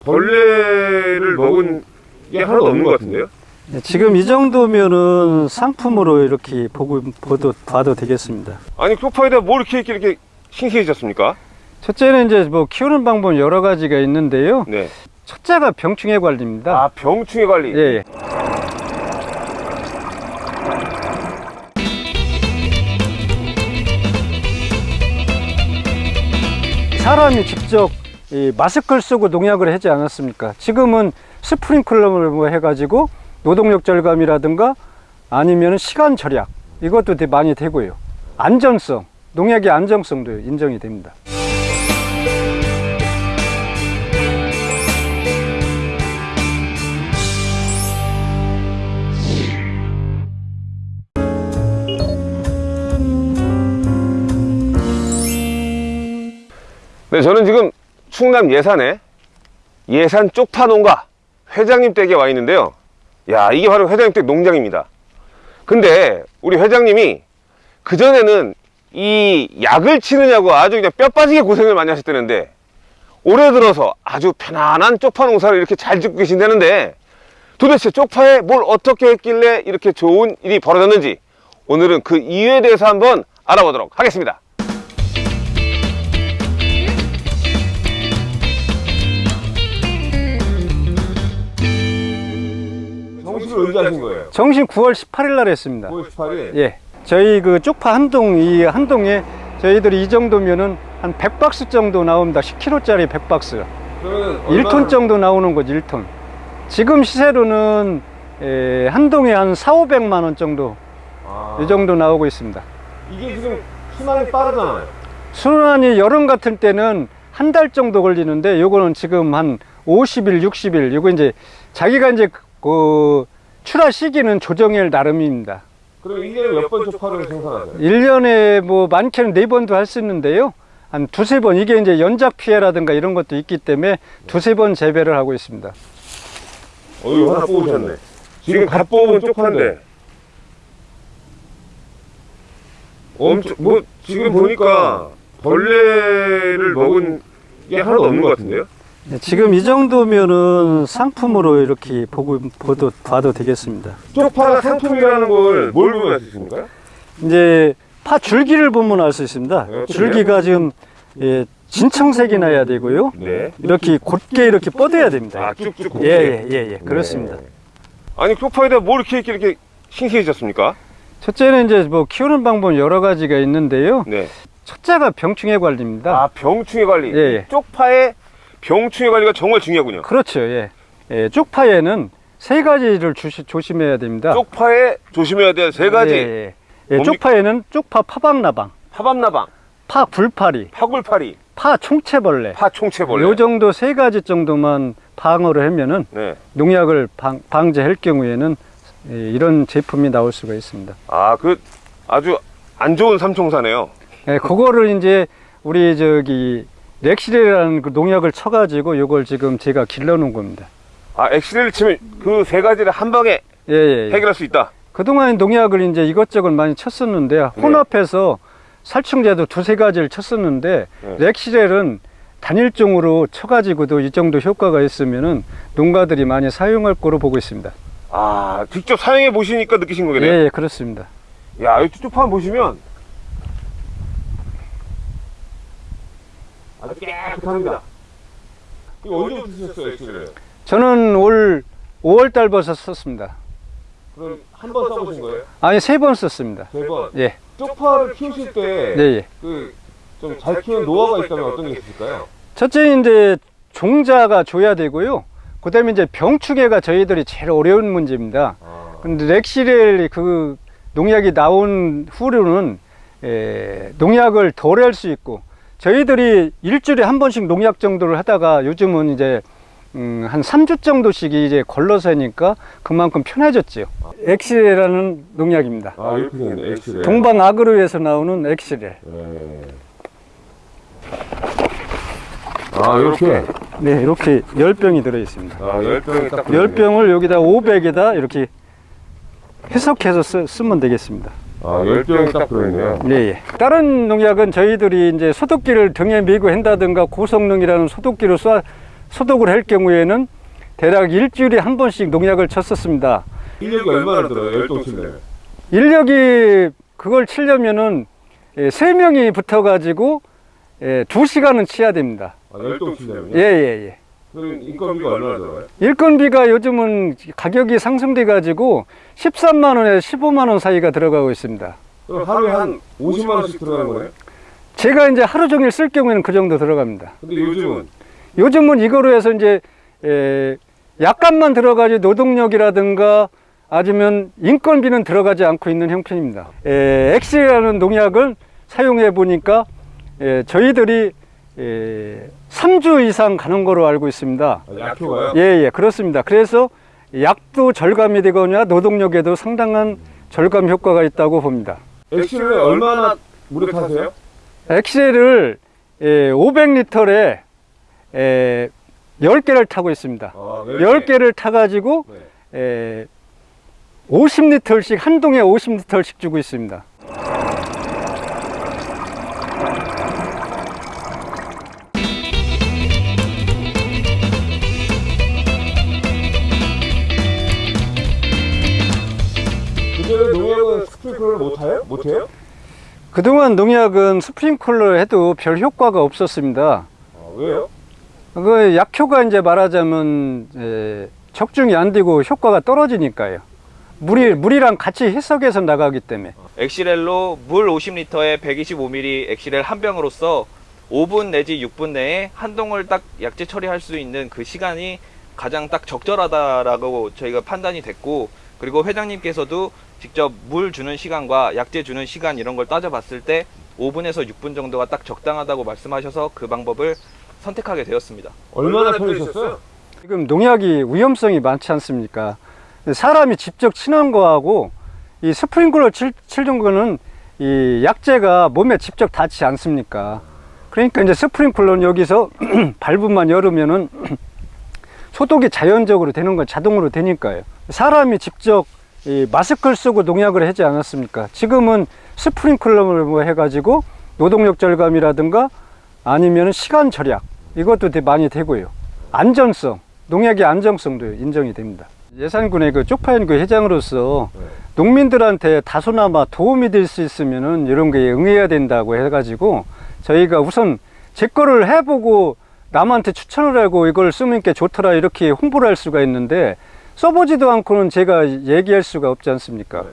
벌레를 먹은 게 하나도 없는 것 같은데요? 네, 지금 이 정도면은 상품으로 이렇게 보고 봐도, 봐도 되겠습니다. 아니 쪽파에다 뭘 이렇게 이렇게, 이렇게 신기해졌습니까? 첫째는 이제 뭐 키우는 방법 여러 가지가 있는데요. 네. 첫째가 병충해 관리입니다. 아 병충해 관리. 예, 예. 사람이 직접 이 마스크를 쓰고 농약을 하지 않았습니까? 지금은 스프링클러를 뭐 해가지고 노동력 절감이라든가 아니면 시간 절약 이것도 많이 되고요. 안전성, 농약의 안정성도 인정이 됩니다. 네, 저는 지금 충남 예산에 예산 쪽파 농가 회장님 댁에 와 있는데요. 야, 이게 바로 회장님 댁 농장입니다. 근데 우리 회장님이 그전에는 이 약을 치느냐고 아주 그냥 뼈 빠지게 고생을 많이 하셨다는데 올해 들어서 아주 편안한 쪽파 농사를 이렇게 잘 짓고 계신다는데 도대체 쪽파에 뭘 어떻게 했길래 이렇게 좋은 일이 벌어졌는지 오늘은 그 이유에 대해서 한번 알아보도록 하겠습니다. 언제 하신 거예요? 정신 9월 18일 날 했습니다. 9월 18일? 예. 저희 그 쪽파 한 동, 이 한 동에 저희들이 이 정도면은 한 100박스 정도 나옵니다. 10kg짜리 100박스. 그러면 1톤 정도 나오는 거죠, 1톤. 지금 시세로는 에, 한 동에 한 4, 500만 원 정도, 아, 이 정도 나오고 있습니다. 이게 지금 순환이 빠르잖아요. 순환이 여름 같은 때는 한 달 정도 걸리는데 요거는 지금 한 50일, 60일. 요거 이제 자기가 이제 그 출하 시기는 조정일 나름입니다. 그럼 1년에 몇 번 쪽파를 생산하세요? 1년에 뭐 많게는 네번도 할 수 있는데요. 한 두세 번, 이게 이제 연작 피해라든가 이런 것도 있기 때문에 두세 번 재배를 하고 있습니다. 어유 하나 뽑으셨네. 지금 갓 뽑은 쪽파인데. 엄청 뭐 지금 보니까 벌레를 먹은 게 하나도 없는 것 같은데요? 네, 지금 이 정도면은 상품으로 이렇게 보고, 봐도, 봐도 되겠습니다. 쪽파가 상품이라는 걸 뭘 보면 알 수 있습니까? 이제 파 줄기를 보면 알 수 있습니다. 네, 줄기가 지금 예, 진청색이 나야 되고요. 네. 이렇게 곧게 이렇게 뻗어야 됩니다. 아 쭉쭉. 예, 예, 예, 예, 그렇습니다. 네. 아니 쪽파에다 뭘 이렇게 이렇게, 이렇게 신기해졌습니까? 첫째는 이제 뭐 키우는 방법 여러 가지가 있는데요. 네. 첫째가 병충해 관리입니다. 아 병충해 관리. 예, 예. 쪽파의 병충해 관리가 정말 중요하군요. 그렇죠. 예. 예, 쪽파에는 세 가지를 주시, 조심해야 됩니다. 쪽파에 조심해야 될 세 가지. 예, 예. 예, 뭡니까? 쪽파에는 쪽파 파박나방, 파밤나방, 파 굴파리, 파 굴파리, 파 총채벌레. 파총채벌레. 요 정도 세 가지 정도만 방어를 하면은 네. 농약을 방, 방제할 경우에는 예, 이런 제품이 나올 수가 있습니다. 아, 그 아주 안 좋은 삼총사네요. 예, 그거를 이제 우리 저기 렉실이라는 그 농약을 쳐가지고 요걸 지금 제가 길러놓은 겁니다. 아, 엑스레이를 치면 그 세 가지를 한 방에 예, 예, 예. 해결할 수 있다. 그동안 농약을 이제 이것저것 많이 쳤었는데 네. 혼합해서 살충제도 두세 가지를 쳤었는데 네. 렉실렐은 단일종으로 쳐가지고도 이 정도 효과가 있으면은 농가들이 많이 사용할 거로 보고 있습니다. 아, 직접 사용해 보시니까 느끼신 예, 거겠네요. 예, 그렇습니다. 야, 이 쪽파 보시면 아주 깨끗합니다. 이거 언제부터 쓰셨어요, 엑스레이를? 저는 올 5월 달부터 썼습니다. 그럼 한 번 써보신 거예요? 아니 세 번 썼습니다. 세 번. 예, 쪽파를 키우실 때 예, 예. 그 좀 잘 키우는 노하우가 있다면 어떤 게 있을까요? 첫째 이제 종자가 좋아야 되고요. 그 다음에 이제 병충해가 저희들이 제일 어려운 문제입니다. 아, 근데 엑시렐 그 농약이 나온 후로는 에, 농약을 덜 할 수 있고 저희들이 일주일에 한 번씩 농약 정도를 하다가 요즘은 이제 음, 한 3주 정도씩 이제 걸러서 하니까 그만큼 편해졌지요. 엑시렐이라는 농약입니다. 아 이렇게 생겼네, 엑시렐. 동방 아그로에서 나오는 엑시렐. 네. 아 이렇게 네, 이렇게 열병이 들어 있습니다. 아 열병이 딱 열병을 여기다 500에다 이렇게 해석해서 쓰, 쓰면 되겠습니다. 아, 10병이 딱 들어있네요. 네, 예. 다른 농약은 저희들이 이제 소독기를 등에 메고 한다든가 고성능이라는 소독기로 쏴 소독을 할 경우에는 대략 일주일에 한 번씩 농약을 쳤었습니다. 인력이 얼마나 들어요? 10동 칠래요? 인력이 그걸 치려면은 예, 세 명이 붙어가지고 예, 두 시간은 치야 됩니다. 아, 10동 칠래요? 예, 예, 예. 그럼 인건비가 얼마나 들어요? 일건비가 요즘은 가격이 상승돼 가지고 13만 원에 15만 원 사이가 들어가고 있습니다. 그럼 하루에 한 50만 원씩 들어가는 거네요? 제가 이제 하루 종일 쓸 경우에는 그 정도 들어갑니다. 근데 요즘은 요즘은 이거로 해서 이제 에, 약간만 들어가지 노동력이라든가 아니면 인건비는 들어가지 않고 있는 형편입니다. 에, 엑시렐이라는 농약을 사용해 보니까 에, 저희들이 에, 3주 이상 가는 거로 알고 있습니다. 아, 약효가요? 예, 예, 그렇습니다. 그래서 약도 절감이 되거나 노동력에도 상당한 절감 효과가 있다고 봅니다. 엑시렐을 얼마나 타세요? 엑시렐을 에, 500리터에 에, 10개를 타고 있습니다. 아, 10개를 타가지고 네. 에, 50리터씩 한 동에 50리터씩 주고 있습니다. 스프링클러를 못 타요? 못 해요? 그동안 농약은 스프링클러 해도 별 효과가 없었습니다. 아, 왜요? 그 약효가 이제 말하자면 에, 적중이 안 되고 효과가 떨어지니까요. 물이 물이랑 같이 해석해서 나가기 때문에. 엑시렐로 물 50리터에 125ml 엑시렐 한 병으로서 5분 내지 6분 내에 한 동을 딱 약재 처리할 수 있는 그 시간이 가장 딱 적절하다라고 저희가 판단이 됐고 그리고 회장님께서도 직접 물 주는 시간과 약재 주는 시간 이런 걸 따져봤을 때 5분에서 6분 정도가 딱 적당하다고 말씀하셔서 그 방법을 선택하게 되었습니다. 얼마나 편리셨어요? 지금 농약이 위험성이 많지 않습니까? 사람이 직접 치는 거하고 이 스프링클러 칠, 치는 거는 이 약재가 몸에 직접 닿지 않습니까? 그러니까 이제 스프링클러는 여기서 발부만 열으면은 소독이 자연적으로 되는 건 자동으로 되니까요. 사람이 직접 이 마스크를 쓰고 농약을 하지 않았습니까? 지금은 스프링클러를 뭐 해가지고 노동력 절감이라든가 아니면 시간 절약 이것도 되게 많이 되고요. 안전성, 농약의 안정성도 인정이 됩니다. 예산군의 그 쪽파연구 회장으로서 네. 농민들한테 다소나마 도움이 될 수 있으면은 이런 게 응해야 된다고 해가지고 저희가 우선 제 거를 해보고 남한테 추천을 하고 이걸 쓰면 게 좋더라 이렇게 홍보를 할 수가 있는데 써보지도 않고는 제가 얘기할 수가 없지 않습니까?